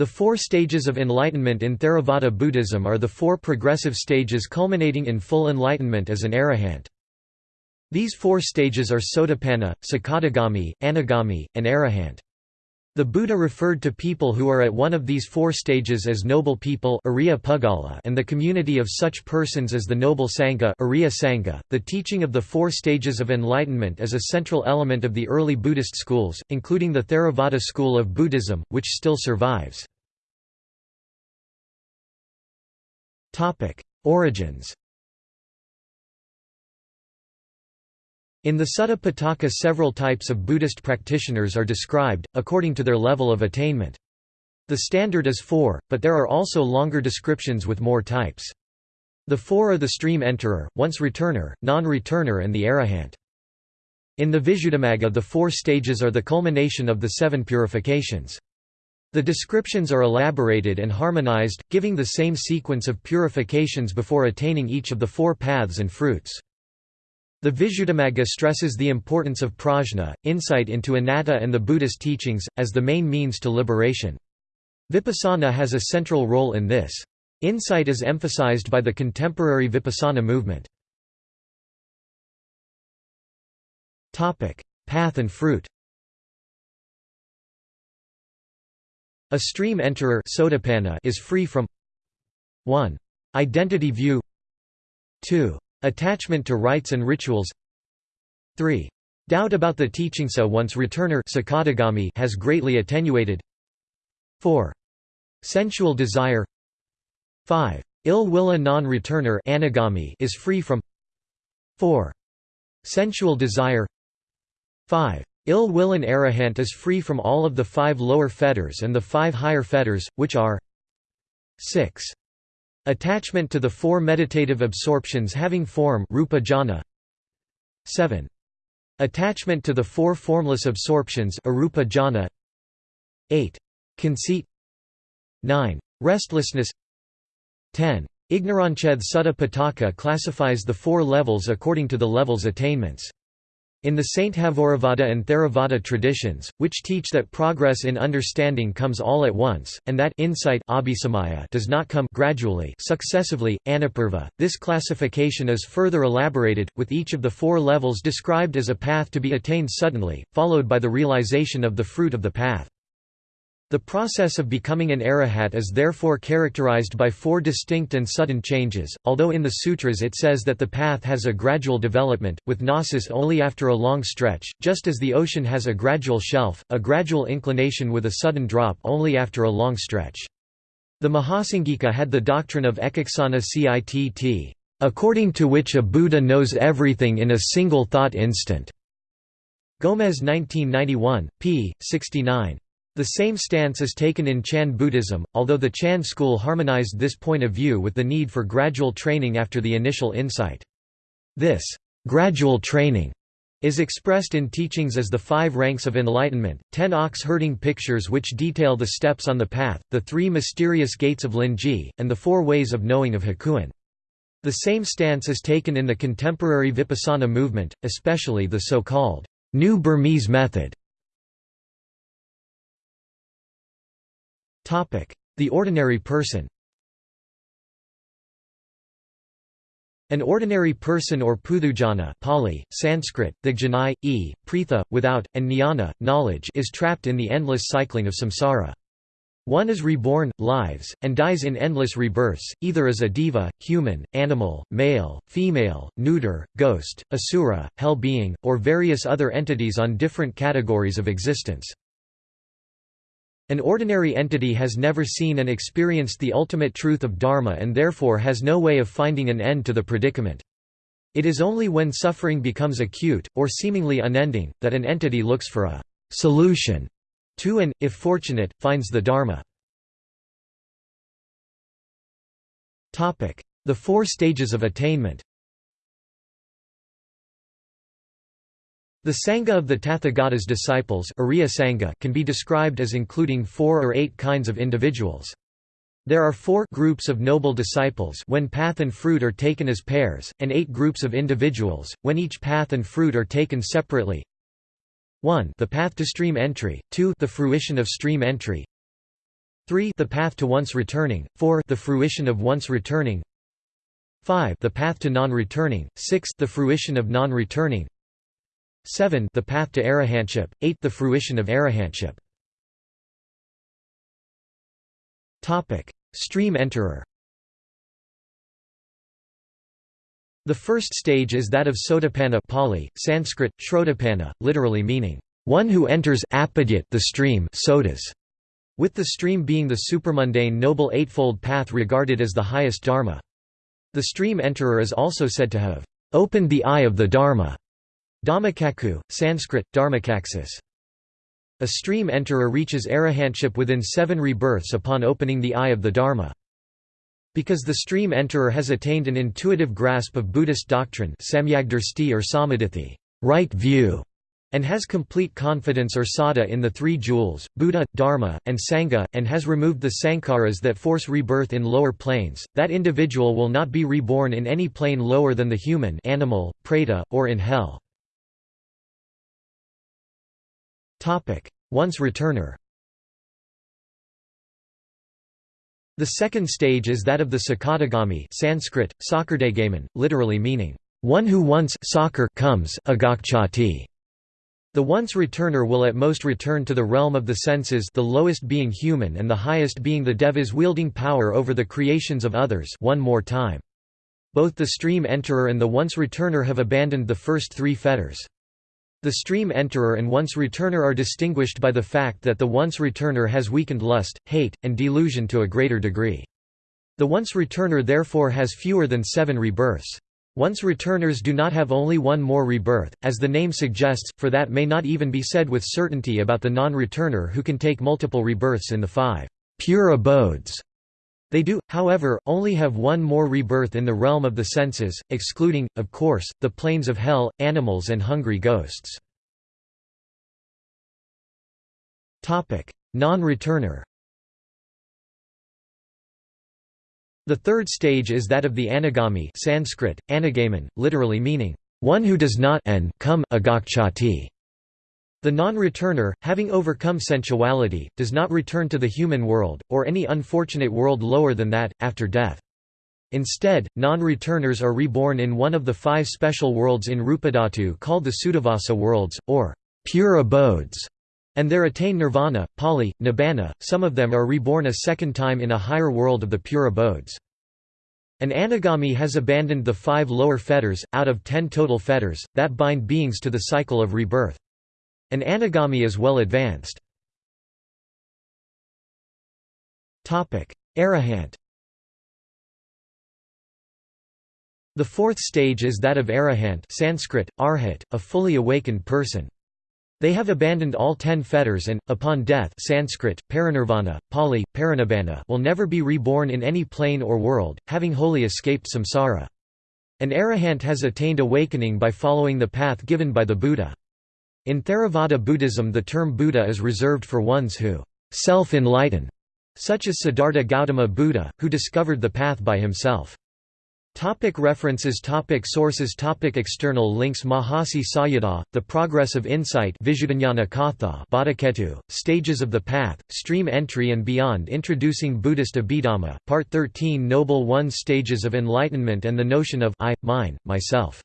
The four stages of enlightenment in Theravada Buddhism are the four progressive stages culminating in full enlightenment as an arahant. These four stages are Sotapanna, Sakadagami, Anagami, and Arahant. The Buddha referred to people who are at one of these four stages as noble people and the community of such persons as the noble Sangha. .The teaching of the four stages of enlightenment is a central element of the early Buddhist schools, including the Theravada school of Buddhism, which still survives. Origins In the Sutta Pitaka several types of Buddhist practitioners are described, according to their level of attainment. The standard is four, but there are also longer descriptions with more types. The four are the stream enterer, once returner, non-returner and the arahant. In the Visuddhimagga the four stages are the culmination of the seven purifications. The descriptions are elaborated and harmonized, giving the same sequence of purifications before attaining each of the four paths and fruits. The Visuddhimagga stresses the importance of prajna, insight into anatta and the Buddhist teachings, as the main means to liberation. Vipassana has a central role in this. Insight is emphasized by the contemporary Vipassana movement. Path and fruit A stream enterer is free from 1. Identity view 2. Attachment to rites and rituals 3. Doubt about the teaching so once returner has greatly attenuated 4. Sensual desire 5. Ill will a non-returner is free from 4. Sensual desire 5. Ill will an arahant is free from all of the five lower fetters and the five higher fetters, which are 6. Attachment to the four meditative absorptions having form rupa jhana 7. Attachment to the four formless absorptions arupa jhana 8. Conceit 9. Restlessness 10. Ignoranched Sutta Pitaka classifies the four levels according to the level's attainments. In the Sarvastivada and Theravada traditions, which teach that progress in understanding comes all at once, and that insight does not come gradually successively, anupurva, this classification is further elaborated, with each of the four levels described as a path to be attained suddenly, followed by the realization of the fruit of the path. The process of becoming an arahat is therefore characterized by four distinct and sudden changes, although in the sutras it says that the path has a gradual development, with gnosis only after a long stretch, just as the ocean has a gradual shelf, a gradual inclination with a sudden drop only after a long stretch. The Mahasanghika had the doctrine of ekaksana citt, according to which a Buddha knows everything in a single thought instant. Gomez 1991, p. 69. The same stance is taken in Chan Buddhism, although the Chan school harmonized this point of view with the need for gradual training after the initial insight. This gradual training is expressed in teachings as the five ranks of enlightenment, ten ox-herding pictures which detail the steps on the path, the three mysterious gates of Linji, and the four ways of knowing of Hakuin. The same stance is taken in the contemporary Vipassana movement, especially the so-called New Burmese method. The ordinary person An ordinary person or puthujjana Pali, Sanskrit, Thigjanai, e, pritha, without, and jnana, knowledge is trapped in the endless cycling of samsara. One is reborn, lives, and dies in endless rebirths, either as a deva, human, animal, male, female, neuter, ghost, asura, hell being, or various other entities on different categories of existence. An ordinary entity has never seen and experienced the ultimate truth of Dharma and therefore has no way of finding an end to the predicament. It is only when suffering becomes acute, or seemingly unending, that an entity looks for a «solution» to and, if fortunate, finds the Dharma. The four stages of attainment The Sangha of the Tathagata's disciples Sangha can be described as including four or eight kinds of individuals. There are four groups of noble disciples when path and fruit are taken as pairs, and eight groups of individuals, when each path and fruit are taken separately. 1 the path to stream entry, 2 the fruition of stream entry, 3 the path to once returning, 4 the fruition of once returning. 5 the path to non-returning, 6 the fruition of non-returning 7 the path to arahantship, 8 the fruition of arahantship. Topic: Stream enterer. The first stage is that of Sotapanna Pali, Sanskrit, Shrotapanna, literally meaning, one who enters the stream sodas, with the stream being the supermundane noble eightfold path regarded as the highest dharma. The stream enterer is also said to have opened the eye of the dharma. Dhammacakkhu, Sanskrit, Dharmakaxis. A stream enterer reaches arahantship within seven rebirths upon opening the eye of the dharma. Because the stream enterer has attained an intuitive grasp of Buddhist doctrine or sammaditthi right view", and has complete confidence or saddha in the three jewels, Buddha, Dharma, and Sangha, and has removed the sankharas that force rebirth in lower planes, that individual will not be reborn in any plane lower than the human animal, preta, or in hell. Once returner The second stage is that of the Sakadagami Sanskrit, Sakardagaman, literally meaning, one who once comes agacchati. The once returner will at most return to the realm of the senses the lowest being human and the highest being the devas wielding power over the creations of others one more time. Both the stream enterer and the once returner have abandoned the first three fetters. The stream enterer and once returner are distinguished by the fact that the once returner has weakened lust, hate, and delusion to a greater degree. The once returner therefore has fewer than seven rebirths. Once returners do not have only one more rebirth, as the name suggests, for that may not even be said with certainty about the non-returner who can take multiple rebirths in the five pure abodes. They do, however, only have one more rebirth in the realm of the senses, excluding, of course, the planes of hell, animals and hungry ghosts. Non-returner The third stage is that of the anagami Sanskrit, anagaman, literally meaning, one who does not come agacchati. The non-returner, having overcome sensuality, does not return to the human world, or any unfortunate world lower than that, after death. Instead, non-returners are reborn in one of the five special worlds in Rupadhatu called the Suddhavasa worlds, or pure abodes, and there attain nirvana, pali, nibbana, some of them are reborn a second time in a higher world of the pure abodes. An anagami has abandoned the five lower fetters, out of ten total fetters, that bind beings to the cycle of rebirth. An anagami is well advanced. Arahant The fourth stage is that of arahant Sanskrit, arhat, a fully awakened person. They have abandoned all ten fetters and, upon death Sanskrit, parinirvana, Pali, parinibbana will never be reborn in any plane or world, having wholly escaped samsara. An arahant has attained awakening by following the path given by the Buddha. In Theravada Buddhism the term Buddha is reserved for ones who self-enlighten, such as Siddhartha Gautama Buddha, who discovered the path by himself. Topic references topic Sources topic External links Mahasi Sayadaw, The Progress of Insight Bhattaketu, Stages of the Path, Stream Entry and Beyond Introducing Buddhist Abhidhamma, Part 13 Noble One Stages of Enlightenment and the Notion of I, Mine, Myself